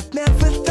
I've never thought